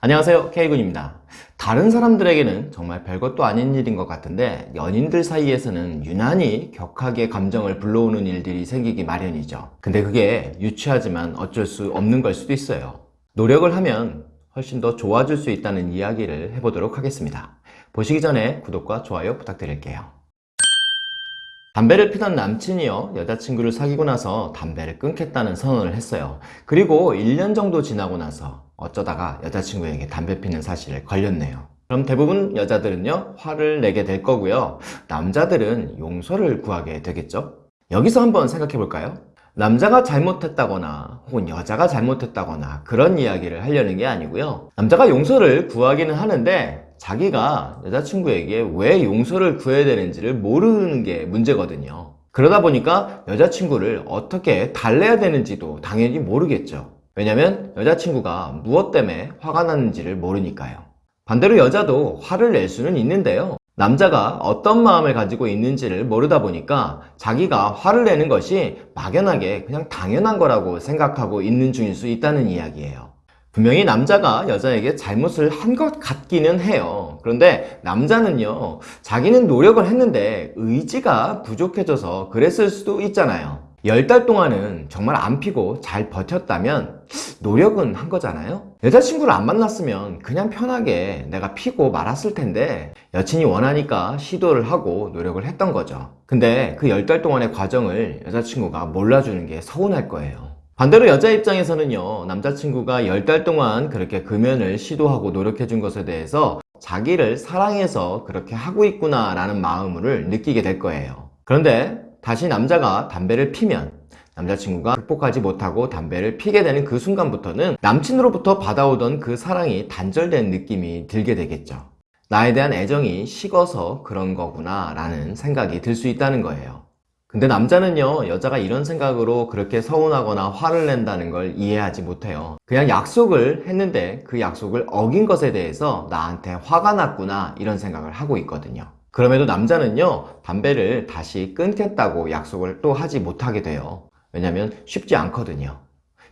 안녕하세요 K군입니다. 다른 사람들에게는 정말 별것도 아닌 일인 것 같은데 연인들 사이에서는 유난히 격하게 감정을 불러오는 일들이 생기기 마련이죠. 근데 그게 유치하지만 어쩔 수 없는 걸 수도 있어요. 노력을 하면 훨씬 더 좋아질 수 있다는 이야기를 해보도록 하겠습니다. 보시기 전에 구독과 좋아요 부탁드릴게요. 담배를 피던 남친이요 여자친구를 사귀고 나서 담배를 끊겠다는 선언을 했어요. 그리고 1년 정도 지나고 나서 어쩌다가 여자친구에게 담배 피는 사실을 걸렸네요. 그럼 대부분 여자들은요 화를 내게 될 거고요. 남자들은 용서를 구하게 되겠죠? 여기서 한번 생각해 볼까요? 남자가 잘못했다거나 혹은 여자가 잘못했다거나 그런 이야기를 하려는 게 아니고요. 남자가 용서를 구하기는 하는데 자기가 여자친구에게 왜 용서를 구해야 되는지를 모르는 게 문제거든요. 그러다 보니까 여자친구를 어떻게 달래야 되는지도 당연히 모르겠죠 왜냐면 여자친구가 무엇 때문에 화가 났는지를 모르니까요. 반대로 여자도 화를 낼 수는 있는데요. 남자가 어떤 마음을 가지고 있는지를 모르다 보니까 자기가 화를 내는 것이 막연하게 그냥 당연한 거라고 생각하고 있는 중일 수 있다는 이야기예요. 분명히 남자가 여자에게 잘못을 한 것 같기는 해요. 그런데 남자는요 자기는 노력을 했는데 의지가 부족해져서 그랬을 수도 있잖아요 열달 동안은 정말 안 피고 잘 버텼다면 노력은 한 거잖아요? 여자친구를 안 만났으면 그냥 편하게 내가 피고 말았을 텐데 여친이 원하니까 시도를 하고 노력을 했던 거죠. 근데 그열달 동안의 과정을 여자친구가 몰라주는 게 서운할 거예요. 반대로 여자 입장에서는요 남자친구가 열달 동안 그렇게 금연을 시도하고 노력해 준 것에 대해서 자기를 사랑해서 그렇게 하고 있구나 라는 마음을 느끼게 될 거예요. 그런데 다시 남자가 담배를 피면 남자친구가 극복하지 못하고 담배를 피게 되는 그 순간부터는 남친으로부터 받아오던 그 사랑이 단절된 느낌이 들게 되겠죠. 나에 대한 애정이 식어서 그런 거구나 라는 생각이 들 수 있다는 거예요. 근데 남자는요 여자가 이런 생각으로 그렇게 서운하거나 화를 낸다는 걸 이해하지 못해요. 그냥 약속을 했는데 그 약속을 어긴 것에 대해서 나한테 화가 났구나 이런 생각을 하고 있거든요 그럼에도 남자는요 담배를 다시 끊겠다고 약속을 또 하지 못하게 돼요. 왜냐면 쉽지 않거든요.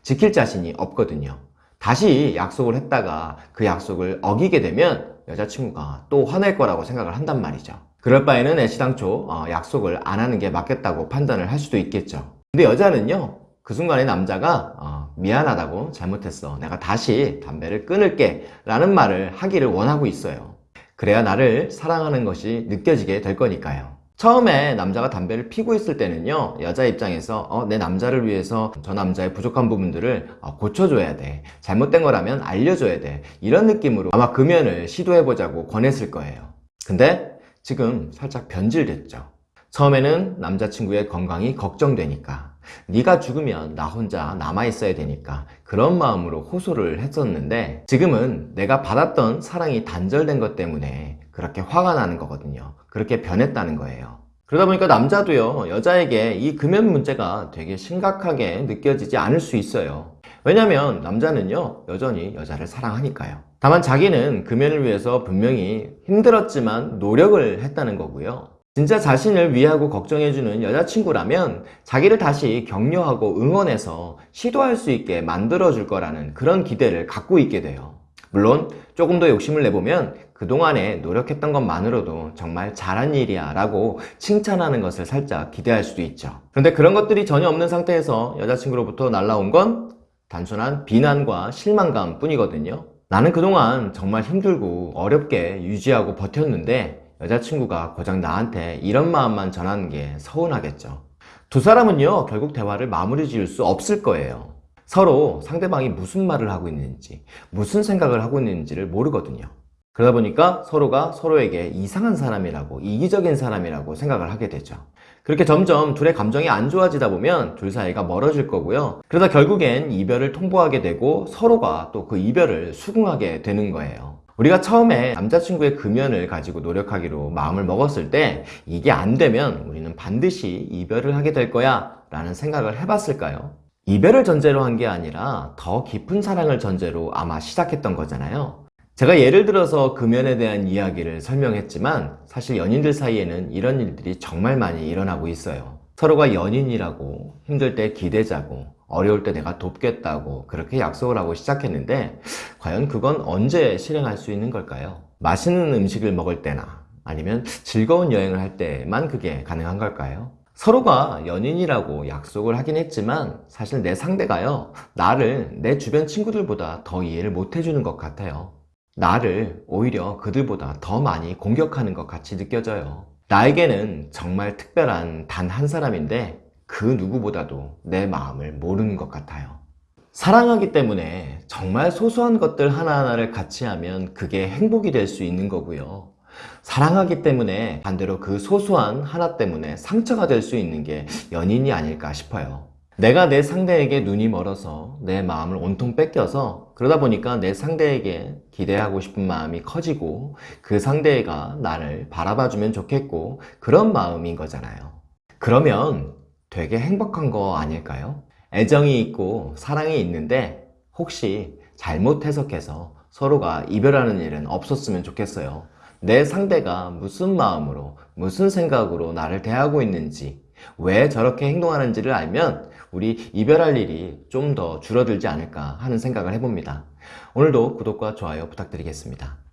지킬 자신이 없거든요. 다시 약속을 했다가 그 약속을 어기게 되면 여자친구가 또 화낼 거라고 생각을 한단 말이죠. 그럴 바에는 애시당초 어, 약속을 안 하는 게 맞겠다고 판단을 할 수도 있겠죠. 근데 여자는요 그 순간에 남자가 어, 미안하다고 잘못했어. 내가 다시 담배를 끊을게 라는 말을 하기를 원하고 있어요 그래야 나를 사랑하는 것이 느껴지게 될 거니까요. 처음에 남자가 담배를 피고 있을 때는요 여자 입장에서 어, 내 남자를 위해서 저 남자의 부족한 부분들을 어, 고쳐줘야 돼. 잘못된 거라면 알려줘야 돼. 이런 느낌으로 아마 금연을 시도해보자고 권했을 거예요. 근데 지금 살짝 변질됐죠. 처음에는 남자친구의 건강이 걱정되니까 네가 죽으면 나 혼자 남아있어야 되니까 그런 마음으로 호소를 했었는데 지금은 내가 받았던 사랑이 단절된 것 때문에 그렇게 화가 나는 거거든요. 그렇게 변했다는 거예요. 그러다 보니까 남자도요 여자에게 이 금연 문제가 되게 심각하게 느껴지지 않을 수 있어요. 왜냐면 남자는요 여전히 여자를 사랑하니까요. 다만 자기는 금연을 위해서 분명히 힘들었지만 노력을 했다는 거고요 진짜 자신을 위하고 걱정해주는 여자친구라면 자기를 다시 격려하고 응원해서 시도할 수 있게 만들어줄 거라는 그런 기대를 갖고 있게 돼요. 물론 조금 더 욕심을 내보면 그동안에 노력했던 것만으로도 정말 잘한 일이야 라고 칭찬하는 것을 살짝 기대할 수도 있죠. 그런데 그런 것들이 전혀 없는 상태에서 여자친구로부터 날라온 건 단순한 비난과 실망감 뿐이거든요. 나는 그동안 정말 힘들고 어렵게 유지하고 버텼는데 여자친구가 고작 나한테 이런 마음만 전하는 게 서운하겠죠. 두 사람은요 결국 대화를 마무리 지을 수 없을 거예요. 서로 상대방이 무슨 말을 하고 있는지 무슨 생각을 하고 있는지를 모르거든요. 그러다 보니까 서로가 서로에게 이상한 사람이라고 이기적인 사람이라고 생각을 하게 되죠. 그렇게 점점 둘의 감정이 안 좋아지다 보면 둘 사이가 멀어질 거고요. 그러다 결국엔 이별을 통보하게 되고 서로가 또 그 이별을 수긍하게 되는 거예요 우리가 처음에 남자친구의 금연을 가지고 노력하기로 마음을 먹었을 때 이게 안 되면 우리는 반드시 이별을 하게 될 거야 라는 생각을 해봤을까요? 이별을 전제로 한 게 아니라 더 깊은 사랑을 전제로 아마 시작했던 거잖아요 제가 예를 들어서 금연에 대한 이야기를 설명했지만 사실 연인들 사이에는 이런 일들이 정말 많이 일어나고 있어요 서로가 연인이라고 힘들 때 기대자고 어려울 때 내가 돕겠다고 그렇게 약속을 하고 시작했는데 과연 그건 언제 실행할 수 있는 걸까요? 맛있는 음식을 먹을 때나 아니면 즐거운 여행을 할 때만 그게 가능한 걸까요? 서로가 연인이라고 약속을 하긴 했지만 사실 내 상대가요 나를 내 주변 친구들보다 더 이해를 못 해주는 것 같아요 나를 오히려 그들보다 더 많이 공격하는 것 같이 느껴져요 나에게는 정말 특별한 단 한 사람인데 그 누구보다도 내 마음을 모르는 것 같아요 사랑하기 때문에 정말 소소한 것들 하나하나를 같이 하면 그게 행복이 될 수 있는 거고요 사랑하기 때문에 반대로 그 소소한 하나 때문에 상처가 될 수 있는 게 연인이 아닐까 싶어요. 내가 내 상대에게 눈이 멀어서 내 마음을 온통 뺏겨서 그러다 보니까 내 상대에게 기대하고 싶은 마음이 커지고 그 상대가 나를 바라봐주면 좋겠고 그런 마음인 거잖아요. 그러면 되게 행복한 거 아닐까요? 애정이 있고 사랑이 있는데 혹시 잘못 해석해서 서로가 이별하는 일은 없었으면 좋겠어요. 내 상대가 무슨 마음으로, 무슨 생각으로 나를 대하고 있는지, 왜 저렇게 행동하는지를 알면 우리 이별할 일이 좀 더 줄어들지 않을까 하는 생각을 해봅니다. 오늘도 구독과 좋아요 부탁드리겠습니다.